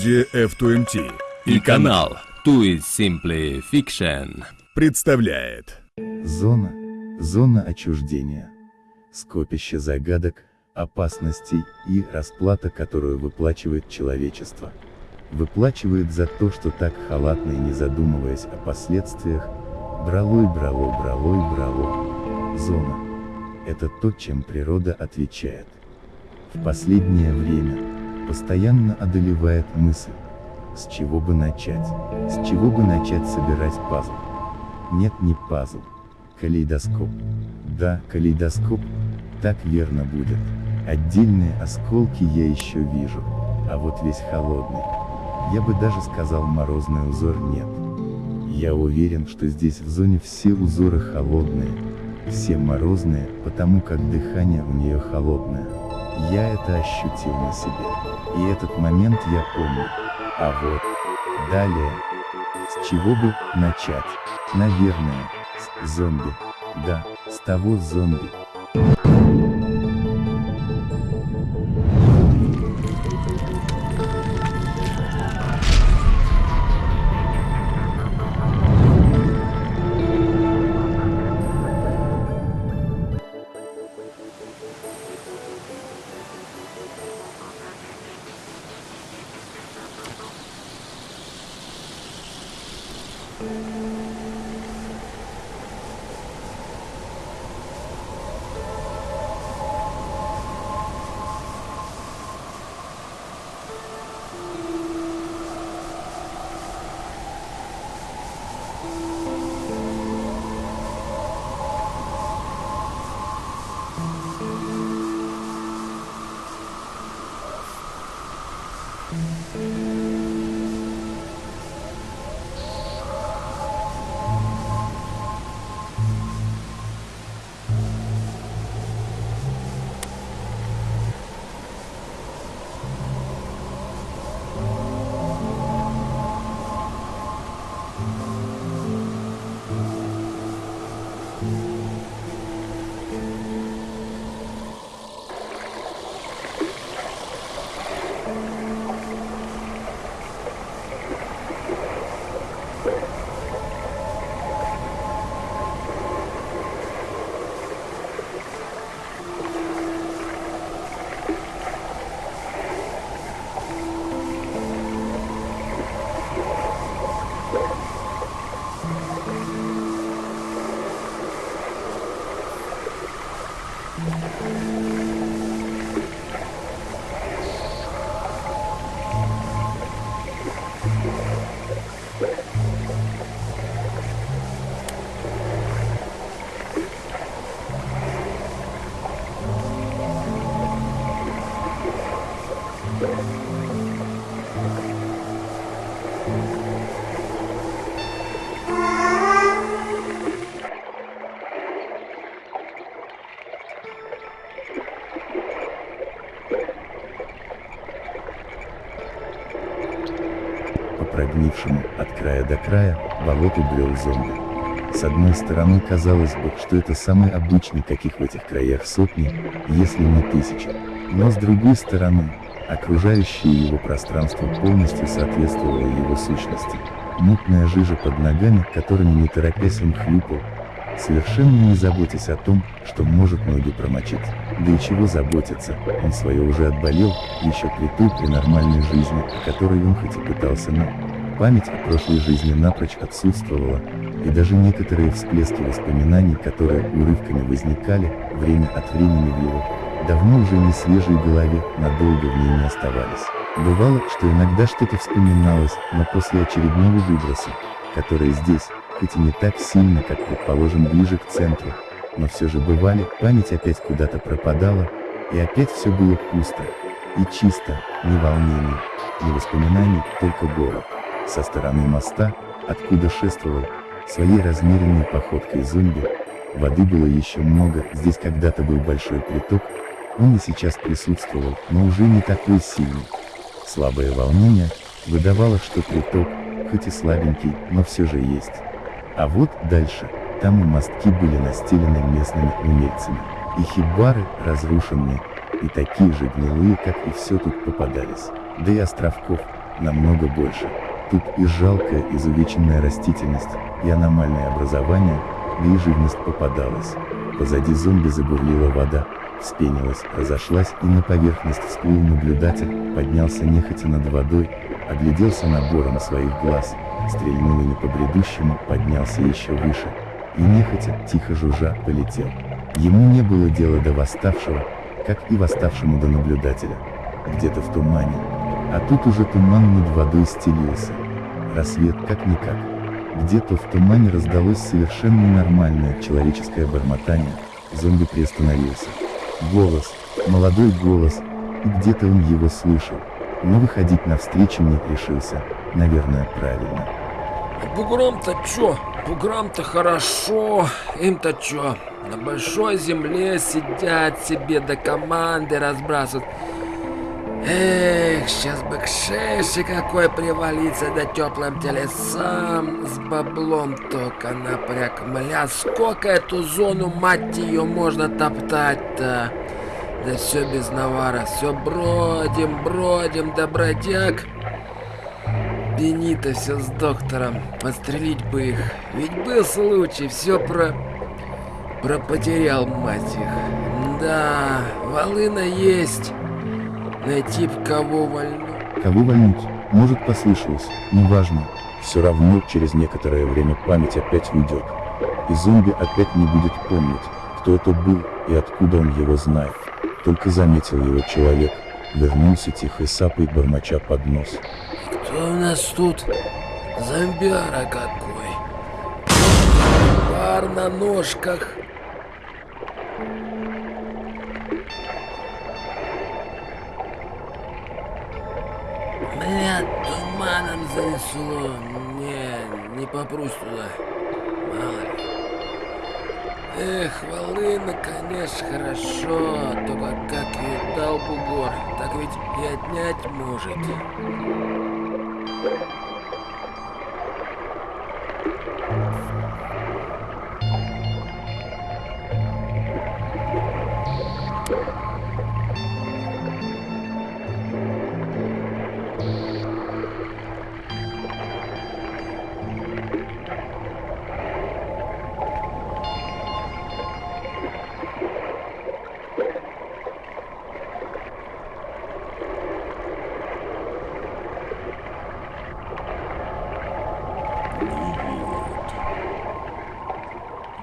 Студия F2MT и канал Too is Simply Fiction представляет Зона. Зона отчуждения. Скопище загадок, опасностей и расплата, которую выплачивает человечество. Выплачивает за то, что так халатно и не задумываясь о последствиях, брало и брало, брало и брало. Зона. Это то, чем природа отвечает. В последнее время, постоянно одолевает мысль, с чего бы начать, с чего бы начать собирать пазл. Нет, не пазл. Калейдоскоп. Да, калейдоскоп, так верно будет. Отдельные осколки я еще вижу, а вот весь холодный. Я бы даже сказал морозный узор нет. Я уверен, что здесь в зоне все узоры холодные, все морозные, потому как дыхание у нее холодное. Я это ощутил на себе. И этот момент я помню. А вот, далее, с чего бы начать? Наверное, с зомби. Да, с того зомби. От края до края, болоту брел зомби. С одной стороны казалось бы, что это самый обычный, каких в этих краях сотни, если не тысячи. Но с другой стороны, окружающее его пространство полностью соответствовало его сущности. Мутная жижа под ногами, которыми не торопясь он хлюпал, совершенно не заботясь о том, что может ноги промочить. Да и чего заботиться, он свое уже отболел, еще при той при нормальной жизни, о которой он хоть и пытался, но память о прошлой жизни напрочь отсутствовала, и даже некоторые всплески воспоминаний, которые урывками возникали, время от времени в его, давно уже не свежей голове, надолго в ней не оставались. Бывало, что иногда что-то вспоминалось, но после очередного выброса, который здесь, хоть и не так сильно, как, предположим, ближе к центру, но все же бывали, память опять куда-то пропадала, и опять все было пусто, и чисто, ни волнений, ни воспоминаний, только город. Со стороны моста, откуда шествовал, своей размеренной походкой зомби, воды было еще много, здесь когда-то был большой приток, он и сейчас присутствовал, но уже не такой сильный. Слабое волнение выдавало, что приток, хоть и слабенький, но все же есть. А вот дальше, там и мостки были настелены местными умельцами, и хибары разрушенные, и такие же гнилые, как и все тут попадались. Да и островков, намного больше. Тут и жалкая изувеченная растительность, и аномальное образование, да и живность попадалась. Позади зомби забурлила вода, вспенилась, разошлась, и на поверхность всплыл наблюдатель, поднялся нехотя над водой, огляделся набором своих глаз, стрельнул ими по бредущему, поднялся еще выше, и нехотя, тихо жужжа, полетел. Ему не было дела до восставшего, как и восставшему до наблюдателя. Где-то в тумане. А тут уже туман над водой стелился. Рассвет как-никак. Где-то в тумане раздалось совершенно нормальное человеческое бормотание. Зомби приостановился. Голос, молодой голос, и где-то он его слышал. Но выходить навстречу не решился, наверное, правильно. Бугром-то чё? Буграм-то хорошо, им-то чё? На большой земле сидят себе до команды разбрасывают. Эх, сейчас бы к шеше какой привалиться да теплым телесам с баблом только напряг. Мля, сколько эту зону, мать ее, можно топтать-то? Да все без навара, все бродим, бродим, да бродяг. Бенита все с доктором, подстрелить бы их. Ведь был случай, все про... Про потерял, мать их. Да, волына есть. Найти б кого вольну. Кого вольнуть? Может послышалось, неважно. Все равно через некоторое время память опять уйдет. И зомби опять не будет помнить, кто это был и откуда он его знает. Только заметил его человек, вернулся тихой сапой бормоча под нос. Кто у нас тут? Зомбяра какой. Пар на ножках. Бля, туманом занесло. Не, не попрусь туда. Мало. Эх, волына, конечно, хорошо, только как ее дал бугор, так ведь и отнять может.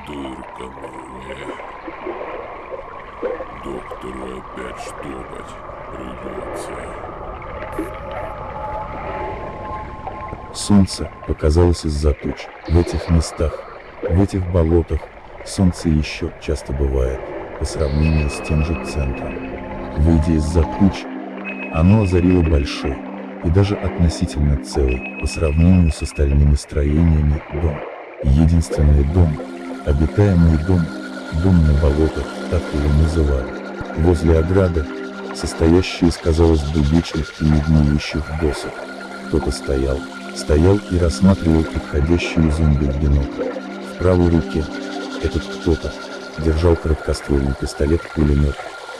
Дырка. Доктору опять штопать придется. Солнце показалось из-за туч. В этих местах, в этих болотах, солнце еще часто бывает, по сравнению с тем же центром. Выйдя из-за туч, оно озарило большой, и даже относительно целый, по сравнению с остальными строениями, дом. Единственный дом, обитаемый дом, дом на болотах, так его называли. Возле ограды, состоящей из, казалось бы, вечных и негниющих досок, кто-то стоял, стоял и рассматривал подходящую зомби в бинокль. В правой руке этот кто-то держал короткоствольный пистолет-пулемет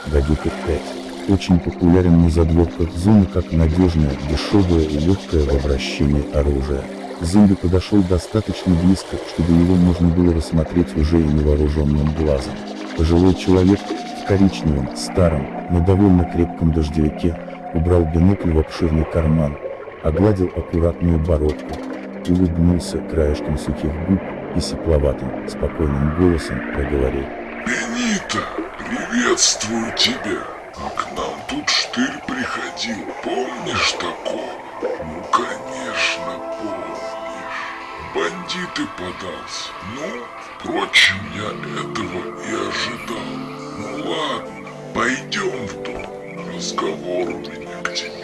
Гадюка 5. Очень популярен на задворках зоны как надежное, дешевое и легкое в обращении оружие. Зомби подошел достаточно близко, чтобы его можно было рассмотреть уже и невооруженным глазом. Пожилой человек в коричневом, старом, но довольно крепком дождевике убрал бинокль в обширный карман, огладил аккуратную бородку, улыбнулся краешком сухих губ и сепловатым, спокойным голосом проговорил. Бенита, приветствую тебя. А к нам тут штырь приходил, помнишь такого? Ну, конечно, помнишь. Бандиты подался. Ну, впрочем, я этого и ожидал. Ну ладно, пойдем в дом. Разговор у меня к тебе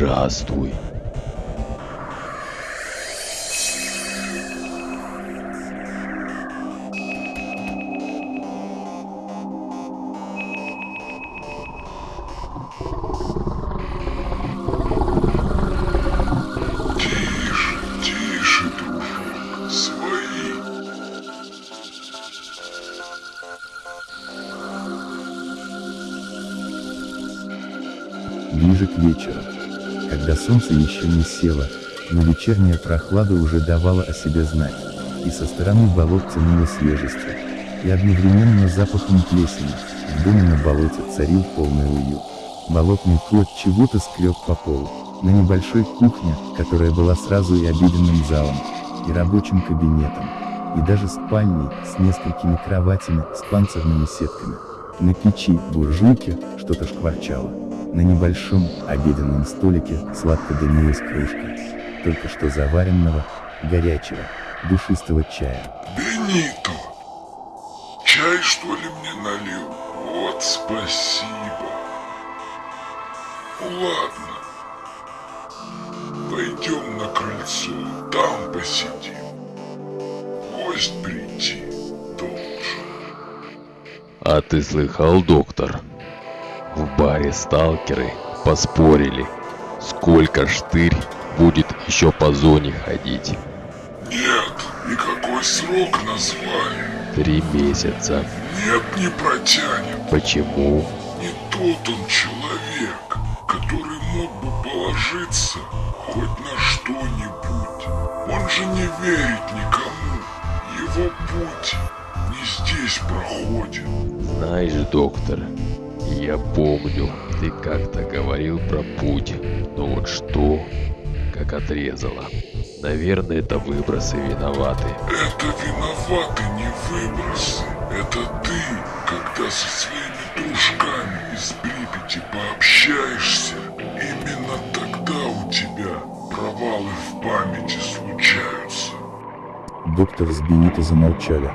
Здравствуй. Ближе к вечеру, когда солнце еще не село, но вечерняя прохлада уже давала о себе знать, и со стороны болот тянуло свежестью, и одновременно запахом плесени, в доме на болоте царил полный уют. Болотный кот чего-то скреб по полу, на небольшой кухне, которая была сразу и обеденным залом, и рабочим кабинетом, и даже спальней с несколькими кроватями с панцирными сетками. На печи буржуйки что-то шкварчало. На небольшом обеденном столике сладко дымилась кружка, только что заваренного, горячего, душистого чая. Бенито. Чай, что ли, мне налил? Вот спасибо. Ладно. Пойдем на крыльцо, там посидим. Гость прийти должен. А ты слыхал, доктор? В баре сталкеры поспорили, сколько штырь будет еще по зоне ходить. Нет, и какой срок назвали? Три месяца. Нет, не протянет. Почему? Не тот он человек, который мог бы положиться хоть на что-нибудь. Он же не верит никому. Его путь не здесь проходит. Знаешь, доктор, я помню, ты как-то говорил про путь, но вот что, как отрезало. Наверное, это выбросы виноваты. Это виноваты не выбросы. Это ты, когда со своими дружками из Припяти пообщаешься, именно тогда у тебя провалы в памяти случаются. Доктор с Бенито замолчали,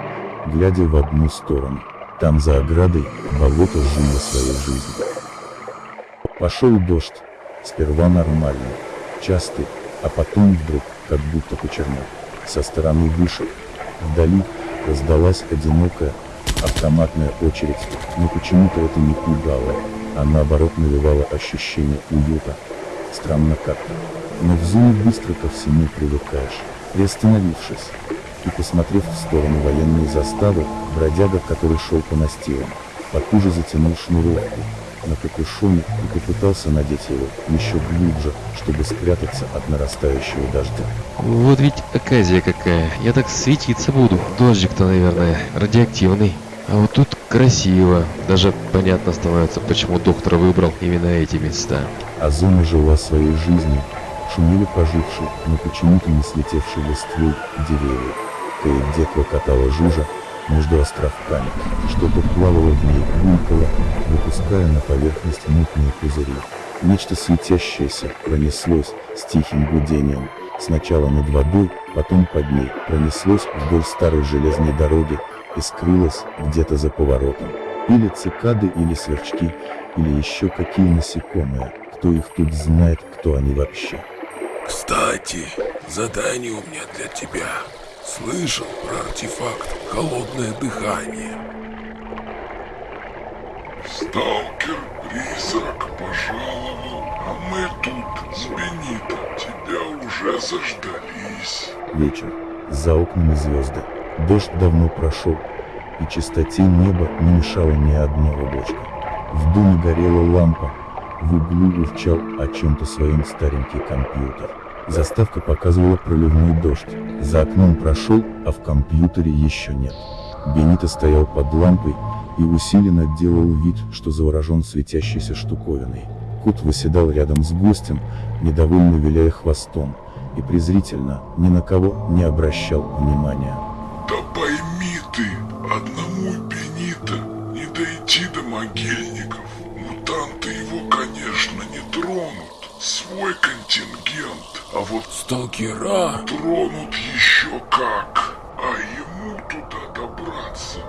глядя в одну сторону. Там за оградой болото жило своей жизнью. Пошел дождь, сперва нормальный, частый, а потом вдруг, как будто почернел. Со стороны вышек, вдали, раздалась одинокая, автоматная очередь, но почему-то это не пугало, а наоборот навевало ощущение уюта. Странно как-то. Но в зоне быстро ко всему привыкаешь. Приостановившись и посмотрев в сторону военной заставы, бродяга, который шел по настилам, потуже затянул шнуровку на капюшоне и попытался надеть его еще глубже, чтобы спрятаться от нарастающего дождя. Вот ведь оказия какая. Я так светиться буду. Дождик-то, наверное, радиоактивный. А вот тут красиво. Даже понятно становится, почему доктор выбрал именно эти места. А зона жила своей жизнью, шумели пожившие, но почему-то не слетевшие листвой деревья. Кое-где клокотала жужа, между островками, что-то плавало в ней, булькало, выпуская на поверхность мутные пузыри. Нечто светящееся пронеслось с тихим гудением, сначала над водой, потом под ней, пронеслось вдоль старой железной дороги и скрылось где-то за поворотом. Или цикады, или сверчки, или еще какие насекомые, кто их тут знает, кто они вообще. Кстати, задание у меня для тебя. Слышал про артефакт «Холодное дыхание». Сталкер-призрак пожаловал, а мы тут с Бенито тебя уже заждались. Вечер. За окнами звезды. Дождь давно прошел, и чистоте неба не мешало ни одно облачко. В доме горела лампа, в углу урчал о чем-то своем старенький компьютер. Заставка показывала проливной дождь. За окном прошел, а в компьютере еще нет. Бенито стоял под лампой и усиленно делал вид, что заворожен светящейся штуковиной. Кот выседал рядом с гостем, недовольно виляя хвостом, и презрительно, ни на кого не обращал внимания. А вот Сталкера? тронут еще как. А ему туда добраться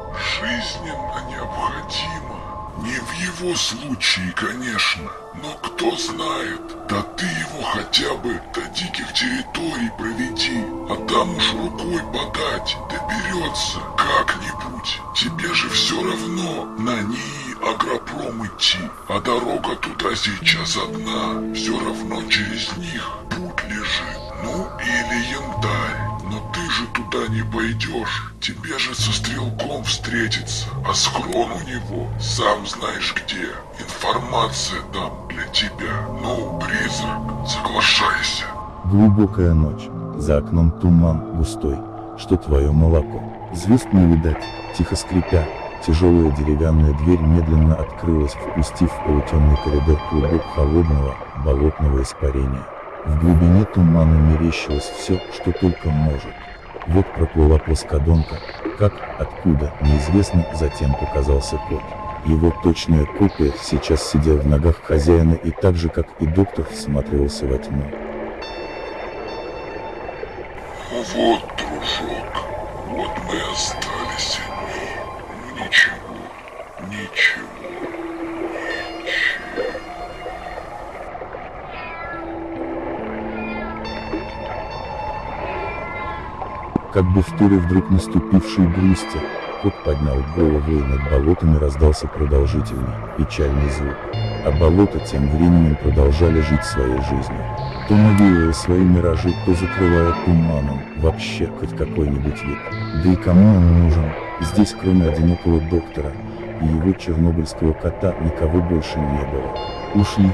жизненно необходимо. Не в его случае, конечно, но кто знает. Да ты его хотя бы до диких территорий проведи, а там уж рукой подать доберется как-нибудь. Тебе же все равно на НИИ агропром идти, а дорога туда сейчас одна. Все равно через них путь лежит. Ну или янтарь. Но ты же туда не пойдешь. Тебе же со стрелком встретиться. А схрон у него, сам знаешь где. Информация там для тебя. Ну, призрак, соглашайся. Глубокая ночь. За окном туман густой, что твое молоко. Звезд не видать, тихо скрипя. Тяжелая деревянная дверь медленно открылась, впустив в полутемный коридор клубок холодного, болотного испарения. В глубине тумана мерещилось все, что только может. Вот проплыла плоскодонка, как, откуда, неизвестно, затем показался кот. Его точная копия сейчас сидел в ногах хозяина и так же, как и доктор, всматривался во тьму. Вот, дружок, вот мы Как бы в вдруг наступившей грусти, кот поднял голову и над болотами раздался продолжительный, печальный звук. А болота тем временем продолжали жить своей жизнью. То навеивая свои миражи, то закрывая туманом, вообще хоть какой-нибудь вид. Да и кому он нужен? Здесь кроме одинокого доктора и его чернобыльского кота никого больше не было. Ушли.